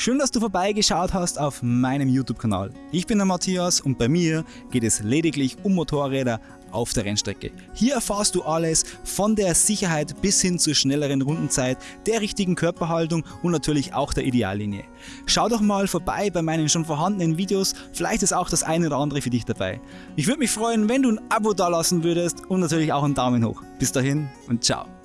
Schön, dass du vorbeigeschaut hast auf meinem YouTube-Kanal. Ich bin der Matthias und bei mir geht es lediglich um Motorräder auf der Rennstrecke. Hier erfahrst du alles von der Sicherheit bis hin zur schnelleren Rundenzeit, der richtigen Körperhaltung und natürlich auch der Ideallinie. Schau doch mal vorbei bei meinen schon vorhandenen Videos, vielleicht ist auch das eine oder andere für dich dabei. Ich würde mich freuen, wenn du ein Abo dalassen würdest und natürlich auch einen Daumen hoch. Bis dahin und ciao.